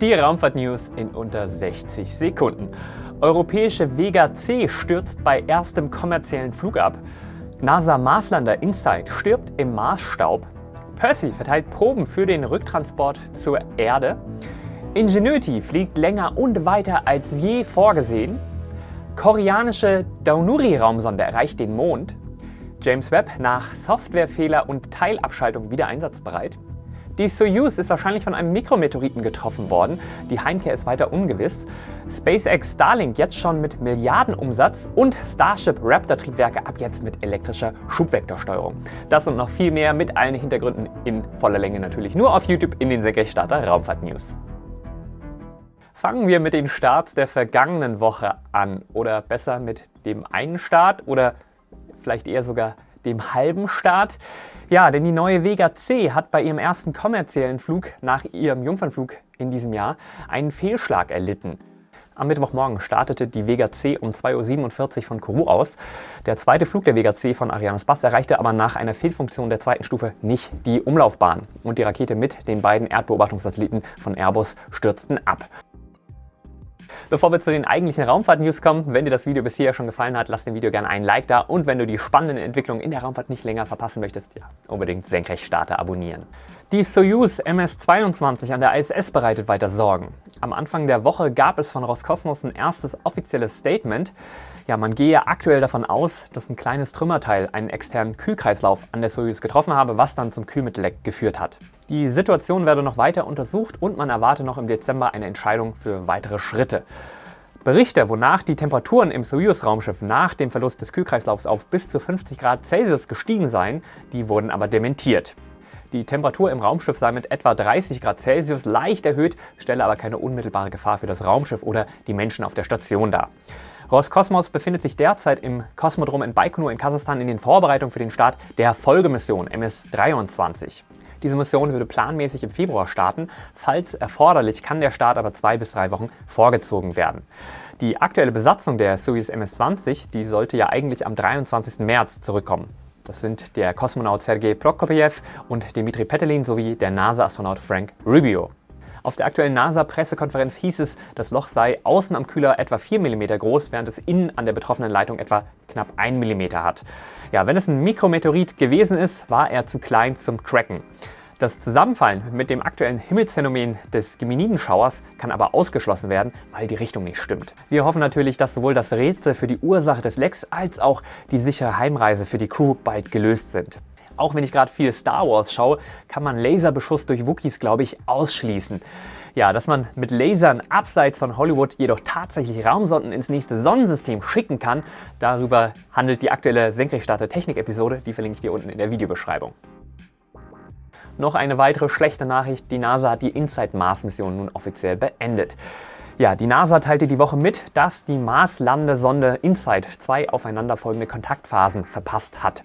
Die Raumfahrt-News in unter 60 Sekunden. Europäische Vega C stürzt bei erstem kommerziellen Flug ab. NASA-Marslander InSight stirbt im Marsstaub. Percy verteilt Proben für den Rücktransport zur Erde. Ingenuity fliegt länger und weiter als je vorgesehen. Koreanische Daunuri-Raumsonde erreicht den Mond. James Webb nach Softwarefehler und Teilabschaltung wieder einsatzbereit. Die Soyuz ist wahrscheinlich von einem Mikrometeoriten getroffen worden. Die Heimkehr ist weiter ungewiss. SpaceX Starlink jetzt schon mit Milliardenumsatz und Starship Raptor Triebwerke ab jetzt mit elektrischer Schubvektorsteuerung. Das und noch viel mehr mit allen Hintergründen in voller Länge natürlich nur auf YouTube in den Senkrechtstarter Raumfahrt News. Fangen wir mit den Starts der vergangenen Woche an oder besser mit dem einen Start oder vielleicht eher sogar dem halben Start. Ja, denn die neue Vega C hat bei ihrem ersten kommerziellen Flug nach ihrem Jungfernflug in diesem Jahr einen Fehlschlag erlitten. Am Mittwochmorgen startete die Vega C um 2.47 Uhr von Kourou aus. Der zweite Flug der Vega C von Arianespace erreichte aber nach einer Fehlfunktion der zweiten Stufe nicht die Umlaufbahn und die Rakete mit den beiden Erdbeobachtungssatelliten von Airbus stürzten ab. Bevor wir zu den eigentlichen Raumfahrt-News kommen, wenn dir das Video bisher schon gefallen hat, lass dem Video gerne einen Like da und wenn du die spannenden Entwicklungen in der Raumfahrt nicht länger verpassen möchtest, ja, unbedingt Senkrechtstarter abonnieren. Die Soyuz MS-22 an der ISS bereitet weiter Sorgen. Am Anfang der Woche gab es von Roskosmos ein erstes offizielles Statement. Ja, man gehe aktuell davon aus, dass ein kleines Trümmerteil einen externen Kühlkreislauf an der Soyuz getroffen habe, was dann zum Kühlmittelleck geführt hat. Die Situation werde noch weiter untersucht und man erwarte noch im Dezember eine Entscheidung für weitere Schritte. Berichte, wonach die Temperaturen im Soyuz-Raumschiff nach dem Verlust des Kühlkreislaufs auf bis zu 50 Grad Celsius gestiegen seien, die wurden aber dementiert. Die Temperatur im Raumschiff sei mit etwa 30 Grad Celsius leicht erhöht, stelle aber keine unmittelbare Gefahr für das Raumschiff oder die Menschen auf der Station dar. Roskosmos befindet sich derzeit im Kosmodrom in Baikonur in Kasachstan in den Vorbereitungen für den Start der Folgemission MS-23. Diese Mission würde planmäßig im Februar starten. Falls erforderlich, kann der Start aber zwei bis drei Wochen vorgezogen werden. Die aktuelle Besatzung der Soyuz MS-20 die sollte ja eigentlich am 23. März zurückkommen. Das sind der Kosmonaut Sergei Prokopjew und Dmitri Petelin sowie der NASA-Astronaut Frank Rubio. Auf der aktuellen NASA-Pressekonferenz hieß es, das Loch sei außen am Kühler etwa 4 mm groß, während es innen an der betroffenen Leitung etwa knapp 1 mm hat. Ja, wenn es ein Mikrometeorit gewesen ist, war er zu klein zum Tracken. Das Zusammenfallen mit dem aktuellen Himmelsphänomen des Geminidenschauers kann aber ausgeschlossen werden, weil die Richtung nicht stimmt. Wir hoffen natürlich, dass sowohl das Rätsel für die Ursache des Lecks als auch die sichere Heimreise für die Crew bald gelöst sind. Auch wenn ich gerade viel Star Wars schaue, kann man Laserbeschuss durch Wookies, glaube ich, ausschließen. Ja, dass man mit Lasern abseits von Hollywood jedoch tatsächlich Raumsonden ins nächste Sonnensystem schicken kann, darüber handelt die aktuelle Senkrechtstarter Technik-Episode, die verlinke ich dir unten in der Videobeschreibung. Noch eine weitere schlechte Nachricht, die NASA hat die InSight-Mars-Mission nun offiziell beendet. Ja, die NASA teilte die Woche mit, dass die Mars-Landesonde InSight zwei aufeinanderfolgende Kontaktphasen verpasst hat.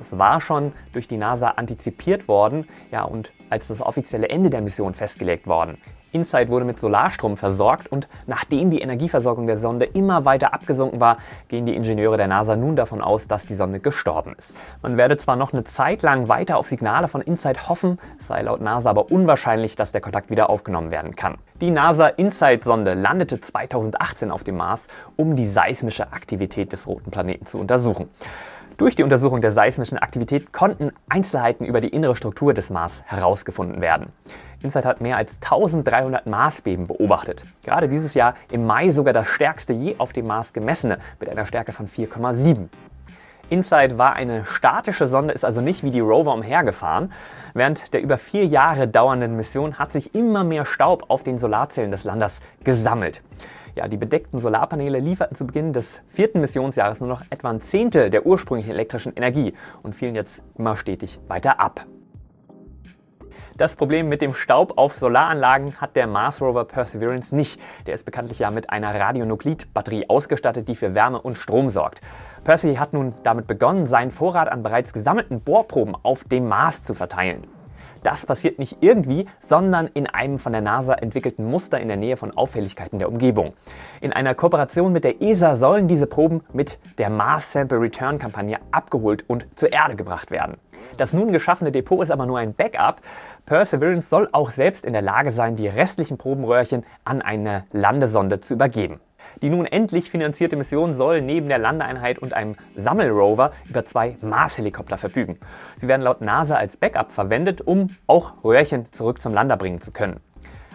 Das war schon durch die NASA antizipiert worden ja, und als das offizielle Ende der Mission festgelegt worden. InSight wurde mit Solarstrom versorgt und nachdem die Energieversorgung der Sonde immer weiter abgesunken war, gehen die Ingenieure der NASA nun davon aus, dass die Sonde gestorben ist. Man werde zwar noch eine Zeit lang weiter auf Signale von InSight hoffen, sei laut NASA aber unwahrscheinlich, dass der Kontakt wieder aufgenommen werden kann. Die NASA InSight-Sonde landete 2018 auf dem Mars, um die seismische Aktivität des roten Planeten zu untersuchen. Durch die Untersuchung der seismischen Aktivität konnten Einzelheiten über die innere Struktur des Mars herausgefunden werden. InSight hat mehr als 1300 Marsbeben beobachtet. Gerade dieses Jahr im Mai sogar das stärkste je auf dem Mars gemessene mit einer Stärke von 4,7. InSight war eine statische Sonde, ist also nicht wie die Rover umhergefahren. Während der über vier Jahre dauernden Mission hat sich immer mehr Staub auf den Solarzellen des Landers gesammelt. Ja, die bedeckten Solarpaneele lieferten zu Beginn des vierten Missionsjahres nur noch etwa ein Zehntel der ursprünglichen elektrischen Energie und fielen jetzt immer stetig weiter ab. Das Problem mit dem Staub auf Solaranlagen hat der Mars Rover Perseverance nicht. Der ist bekanntlich ja mit einer Radionuklid-Batterie ausgestattet, die für Wärme und Strom sorgt. Percy hat nun damit begonnen, seinen Vorrat an bereits gesammelten Bohrproben auf dem Mars zu verteilen. Das passiert nicht irgendwie, sondern in einem von der NASA entwickelten Muster in der Nähe von Auffälligkeiten der Umgebung. In einer Kooperation mit der ESA sollen diese Proben mit der Mars Sample Return Kampagne abgeholt und zur Erde gebracht werden. Das nun geschaffene Depot ist aber nur ein Backup. Perseverance soll auch selbst in der Lage sein, die restlichen Probenröhrchen an eine Landesonde zu übergeben. Die nun endlich finanzierte Mission soll neben der Landeeinheit und einem Sammelrover über zwei Mars-Helikopter verfügen. Sie werden laut NASA als Backup verwendet, um auch Röhrchen zurück zum Lander bringen zu können.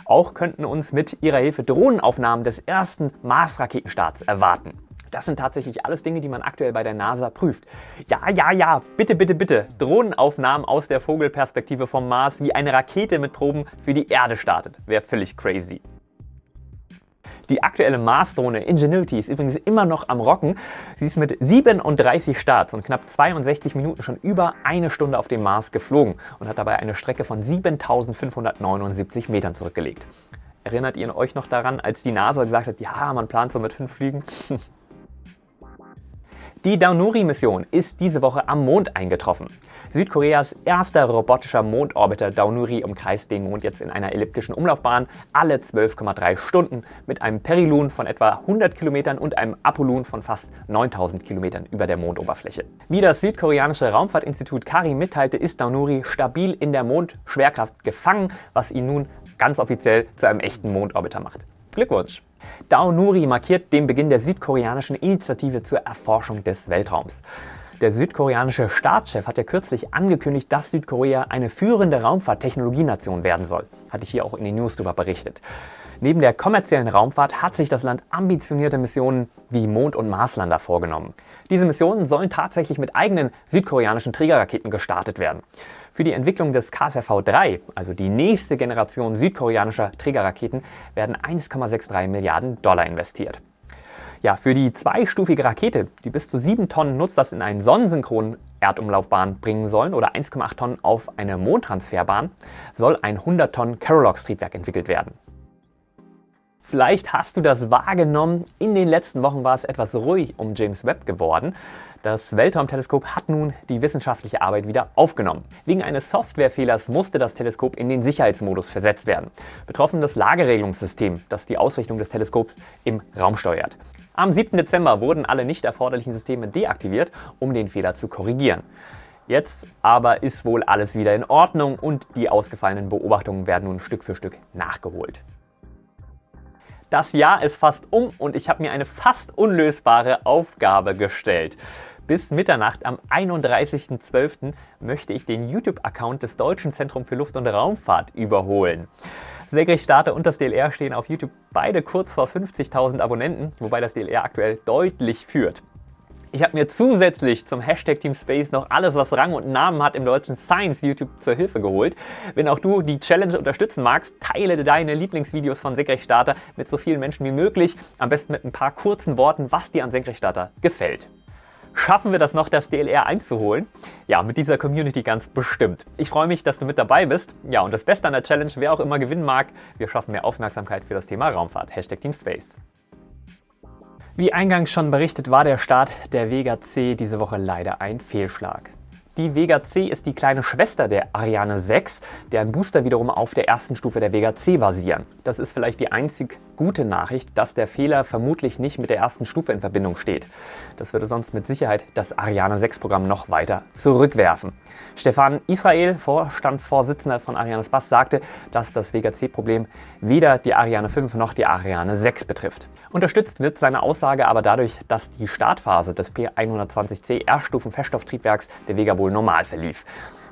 Auch könnten uns mit ihrer Hilfe Drohnenaufnahmen des ersten Mars-Raketenstarts erwarten. Das sind tatsächlich alles Dinge, die man aktuell bei der NASA prüft. Ja, ja, ja, bitte, bitte, bitte. Drohnenaufnahmen aus der Vogelperspektive vom Mars, wie eine Rakete mit Proben für die Erde startet. Wäre völlig crazy. Die aktuelle Mars-Drohne Ingenuity ist übrigens immer noch am Rocken. Sie ist mit 37 Starts und knapp 62 Minuten schon über eine Stunde auf dem Mars geflogen und hat dabei eine Strecke von 7579 Metern zurückgelegt. Erinnert ihr euch noch daran, als die NASA gesagt hat, ja, man plant so mit fünf Flügen? Die Daunuri-Mission ist diese Woche am Mond eingetroffen. Südkoreas erster robotischer Mondorbiter Daunuri umkreist den Mond jetzt in einer elliptischen Umlaufbahn alle 12,3 Stunden mit einem Perilun von etwa 100 Kilometern und einem Apollon von fast 9000 Kilometern über der Mondoberfläche. Wie das südkoreanische Raumfahrtinstitut KARI mitteilte, ist Daunuri stabil in der Mondschwerkraft gefangen, was ihn nun ganz offiziell zu einem echten Mondorbiter macht. Glückwunsch! Dao Nuri markiert den Beginn der südkoreanischen Initiative zur Erforschung des Weltraums. Der südkoreanische Staatschef hat ja kürzlich angekündigt, dass Südkorea eine führende Raumfahrttechnologienation werden soll. Hatte ich hier auch in den News darüber berichtet. Neben der kommerziellen Raumfahrt hat sich das Land ambitionierte Missionen wie Mond- und Marslander vorgenommen. Diese Missionen sollen tatsächlich mit eigenen südkoreanischen Trägerraketen gestartet werden. Für die Entwicklung des KSRV-3, also die nächste Generation südkoreanischer Trägerraketen, werden 1,63 Milliarden Dollar investiert. Ja, für die zweistufige Rakete, die bis zu 7 Tonnen Nutzlast in einen sonnensynchronen Erdumlaufbahn bringen sollen oder 1,8 Tonnen auf eine Mondtransferbahn, soll ein 100 Tonnen Carolox-Triebwerk entwickelt werden. Vielleicht hast du das wahrgenommen. In den letzten Wochen war es etwas ruhig um James Webb geworden. Das Weltraumteleskop hat nun die wissenschaftliche Arbeit wieder aufgenommen. Wegen eines Softwarefehlers musste das Teleskop in den Sicherheitsmodus versetzt werden. Betroffen das Lageregelungssystem, das die Ausrichtung des Teleskops im Raum steuert. Am 7. Dezember wurden alle nicht erforderlichen Systeme deaktiviert, um den Fehler zu korrigieren. Jetzt aber ist wohl alles wieder in Ordnung und die ausgefallenen Beobachtungen werden nun Stück für Stück nachgeholt. Das Jahr ist fast um und ich habe mir eine fast unlösbare Aufgabe gestellt. Bis Mitternacht am 31.12. möchte ich den YouTube-Account des Deutschen Zentrum für Luft- und Raumfahrt überholen. Segrich-Starter und das DLR stehen auf YouTube beide kurz vor 50.000 Abonnenten, wobei das DLR aktuell deutlich führt. Ich habe mir zusätzlich zum Hashtag Team Space noch alles, was Rang und Namen hat im deutschen Science YouTube zur Hilfe geholt. Wenn auch du die Challenge unterstützen magst, teile deine Senkrecht von Senkrechtstarter mit so vielen Menschen wie möglich. Am besten mit ein paar kurzen Worten, was dir an Senkrechtstarter gefällt. Schaffen wir das noch, das DLR einzuholen? Ja, mit dieser Community ganz bestimmt. Ich freue mich, dass du mit dabei bist. Ja, und das Beste an der Challenge, wer auch immer gewinnen mag, wir schaffen mehr Aufmerksamkeit für das Thema Raumfahrt. Hashtag Team Space. Wie eingangs schon berichtet, war der Start der Vega C diese Woche leider ein Fehlschlag. Die Vega C ist die kleine Schwester der Ariane 6, deren Booster wiederum auf der ersten Stufe der Vega C basieren. Das ist vielleicht die einzig gute Nachricht, dass der Fehler vermutlich nicht mit der ersten Stufe in Verbindung steht. Das würde sonst mit Sicherheit das Ariane 6 Programm noch weiter zurückwerfen. Stefan Israel, Vorstandsvorsitzender von Ariane Space, sagte, dass das Vega C-Problem weder die Ariane 5 noch die Ariane 6 betrifft. Unterstützt wird seine Aussage aber dadurch, dass die Startphase des P120C Erststufen-Feststofftriebwerks der Vega wohl normal verlief.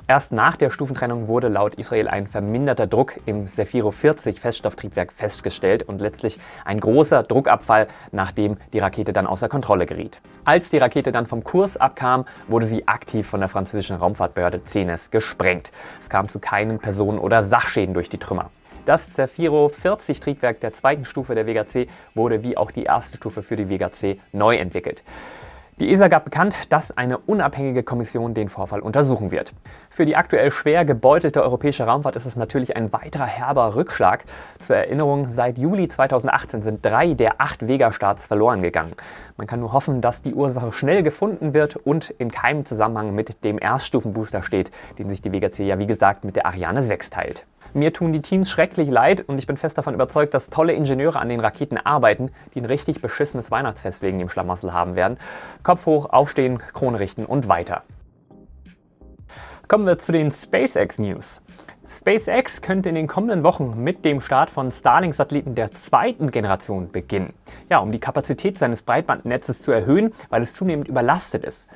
Erst nach der Stufentrennung wurde laut Israel ein verminderter Druck im Zefiro 40 Feststofftriebwerk festgestellt und letztlich ein großer Druckabfall, nachdem die Rakete dann außer Kontrolle geriet. Als die Rakete dann vom Kurs abkam, wurde sie aktiv von der französischen Raumfahrtbehörde CNES gesprengt. Es kam zu keinen Personen- oder Sachschäden durch die Trümmer. Das Zefiro 40 Triebwerk der zweiten Stufe der Vega C wurde wie auch die erste Stufe für die Vega C neu entwickelt. Die ESA gab bekannt, dass eine unabhängige Kommission den Vorfall untersuchen wird. Für die aktuell schwer gebeutelte europäische Raumfahrt ist es natürlich ein weiterer herber Rückschlag. Zur Erinnerung, seit Juli 2018 sind drei der acht Vega-Starts verloren gegangen. Man kann nur hoffen, dass die Ursache schnell gefunden wird und in keinem Zusammenhang mit dem Erststufenbooster steht, den sich die Vega C ja wie gesagt mit der Ariane 6 teilt. Mir tun die Teams schrecklich leid und ich bin fest davon überzeugt, dass tolle Ingenieure an den Raketen arbeiten, die ein richtig beschissenes Weihnachtsfest wegen dem Schlamassel haben werden. Kopf hoch, aufstehen, Krone richten und weiter. Kommen wir zu den SpaceX News. SpaceX könnte in den kommenden Wochen mit dem Start von Starlink-Satelliten der zweiten Generation beginnen. Ja, um die Kapazität seines Breitbandnetzes zu erhöhen, weil es zunehmend überlastet ist.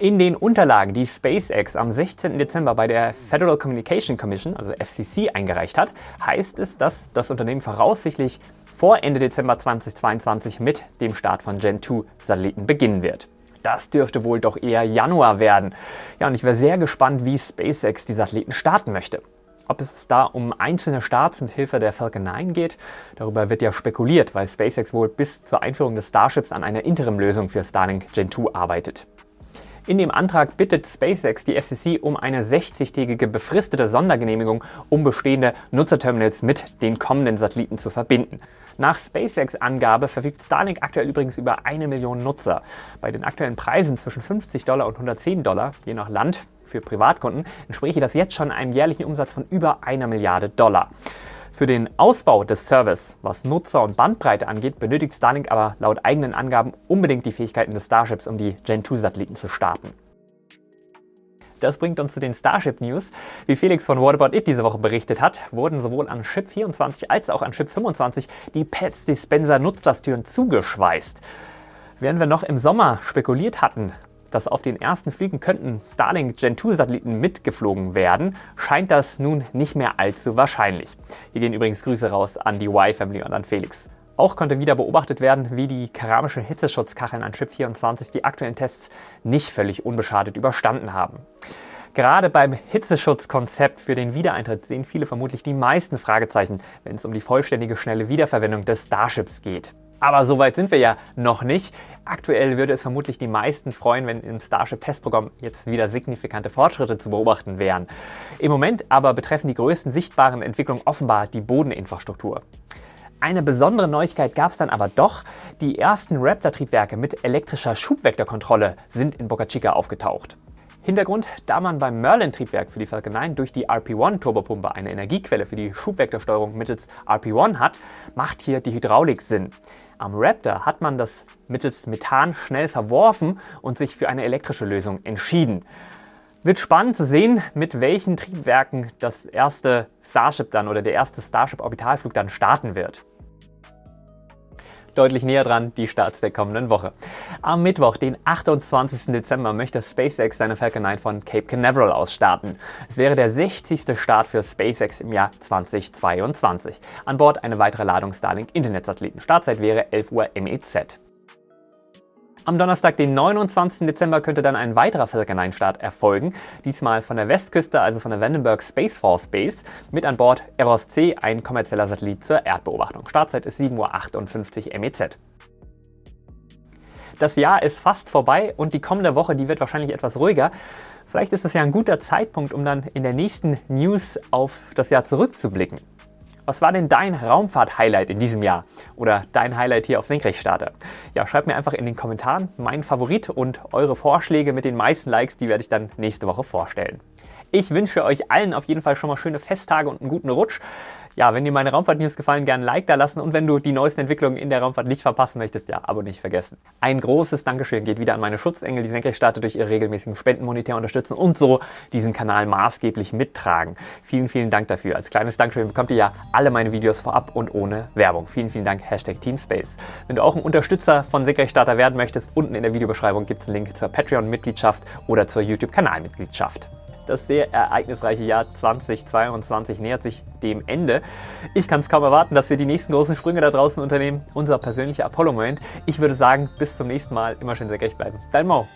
In den Unterlagen, die SpaceX am 16. Dezember bei der Federal Communication Commission, also FCC, eingereicht hat, heißt es, dass das Unternehmen voraussichtlich vor Ende Dezember 2022 mit dem Start von Gen 2 Satelliten beginnen wird. Das dürfte wohl doch eher Januar werden. Ja, und ich wäre sehr gespannt, wie SpaceX die Satelliten starten möchte. Ob es da um einzelne Starts mit Hilfe der Falcon 9 geht, darüber wird ja spekuliert, weil SpaceX wohl bis zur Einführung des Starships an einer Interimlösung für Starlink Gen 2 arbeitet. In dem Antrag bittet SpaceX die FCC um eine 60-tägige befristete Sondergenehmigung, um bestehende Nutzerterminals mit den kommenden Satelliten zu verbinden. Nach SpaceX-Angabe verfügt Starlink aktuell übrigens über eine Million Nutzer. Bei den aktuellen Preisen zwischen 50 Dollar und 110 Dollar, je nach Land, für Privatkunden, entspräche das jetzt schon einem jährlichen Umsatz von über einer Milliarde Dollar. Für den Ausbau des Service, was Nutzer und Bandbreite angeht, benötigt Starlink aber laut eigenen Angaben unbedingt die Fähigkeiten des Starships, um die Gen-2-Satelliten zu starten. Das bringt uns zu den Starship News. Wie Felix von What About It diese Woche berichtet hat, wurden sowohl an Ship 24 als auch an Ship 25 die Pets Dispenser Nutzlasttüren zugeschweißt. Während wir noch im Sommer spekuliert hatten, dass auf den ersten Flügen könnten Starlink Gen 2 Satelliten mitgeflogen werden, scheint das nun nicht mehr allzu wahrscheinlich. Hier gehen übrigens Grüße raus an die Y-Family und an Felix. Auch konnte wieder beobachtet werden, wie die keramischen Hitzeschutzkacheln an Chip 24 die aktuellen Tests nicht völlig unbeschadet überstanden haben. Gerade beim Hitzeschutzkonzept für den Wiedereintritt sehen viele vermutlich die meisten Fragezeichen, wenn es um die vollständige schnelle Wiederverwendung des Starships geht. Aber so weit sind wir ja noch nicht. Aktuell würde es vermutlich die meisten freuen, wenn im Starship-Testprogramm jetzt wieder signifikante Fortschritte zu beobachten wären. Im Moment aber betreffen die größten sichtbaren Entwicklungen offenbar die Bodeninfrastruktur. Eine besondere Neuigkeit gab es dann aber doch. Die ersten Raptor-Triebwerke mit elektrischer Schubvektorkontrolle sind in Boca Chica aufgetaucht. Hintergrund, da man beim Merlin-Triebwerk für die Falcon 9 durch die RP-1-Turbopumpe eine Energiequelle für die Schubvektorsteuerung mittels RP-1 hat, macht hier die Hydraulik Sinn. Am Raptor hat man das mittels Methan schnell verworfen und sich für eine elektrische Lösung entschieden. Wird spannend zu sehen, mit welchen Triebwerken das erste Starship dann oder der erste Starship-Orbitalflug dann starten wird deutlich näher dran, die Starts der kommenden Woche. Am Mittwoch, den 28. Dezember, möchte SpaceX seine Falcon 9 von Cape Canaveral aus starten. Es wäre der 60. Start für SpaceX im Jahr 2022. An Bord eine weitere Ladung Starlink-Internetsatelliten. Startzeit wäre 11 Uhr MEZ. Am Donnerstag, den 29. Dezember, könnte dann ein weiterer Falcon 9 Start erfolgen. Diesmal von der Westküste, also von der Vandenberg Space Force Base. Mit an Bord Eros C, ein kommerzieller Satellit zur Erdbeobachtung. Startzeit ist 7.58 Uhr MEZ. Das Jahr ist fast vorbei und die kommende Woche, die wird wahrscheinlich etwas ruhiger. Vielleicht ist es ja ein guter Zeitpunkt, um dann in der nächsten News auf das Jahr zurückzublicken. Was war denn dein Raumfahrt-Highlight in diesem Jahr? Oder dein Highlight hier auf Senkrechtstarter? Ja, schreibt mir einfach in den Kommentaren meinen Favorit und eure Vorschläge mit den meisten Likes, die werde ich dann nächste Woche vorstellen. Ich wünsche euch allen auf jeden Fall schon mal schöne Festtage und einen guten Rutsch. Ja, wenn dir meine Raumfahrt-News gefallen, gerne ein Like da lassen und wenn du die neuesten Entwicklungen in der Raumfahrt nicht verpassen möchtest, ja, Abo nicht vergessen. Ein großes Dankeschön geht wieder an meine Schutzengel, die Senkrechtstarter durch ihre regelmäßigen Spenden monetär unterstützen und so diesen Kanal maßgeblich mittragen. Vielen, vielen Dank dafür. Als kleines Dankeschön bekommt ihr ja alle meine Videos vorab und ohne Werbung. Vielen, vielen Dank, Hashtag Teamspace. Wenn du auch ein Unterstützer von Senkrechtstarter werden möchtest, unten in der Videobeschreibung gibt es einen Link zur Patreon-Mitgliedschaft oder zur YouTube-Kanalmitgliedschaft. Das sehr ereignisreiche Jahr 2022 nähert sich dem Ende. Ich kann es kaum erwarten, dass wir die nächsten großen Sprünge da draußen unternehmen. Unser persönlicher Apollo-Moment. Ich würde sagen, bis zum nächsten Mal. Immer schön sehr gerecht bleiben. Dein Mo.